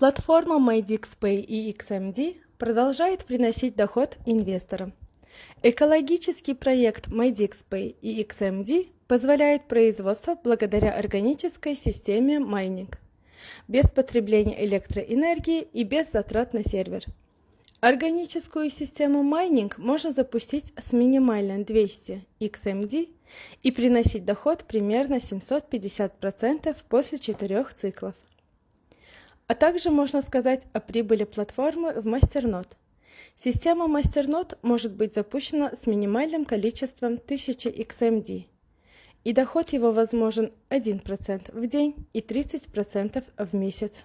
Платформа MyDixPay и XMD продолжает приносить доход инвесторам. Экологический проект MyDixPay и XMD позволяет производство благодаря органической системе майнинг, без потребления электроэнергии и без затрат на сервер. Органическую систему майнинг можно запустить с минимально 200 XMD и приносить доход примерно 750% после 4 циклов. А также можно сказать о прибыли платформы в Masternote. Система Masternote может быть запущена с минимальным количеством 1000 XMD, и доход его возможен 1% в день и 30% в месяц.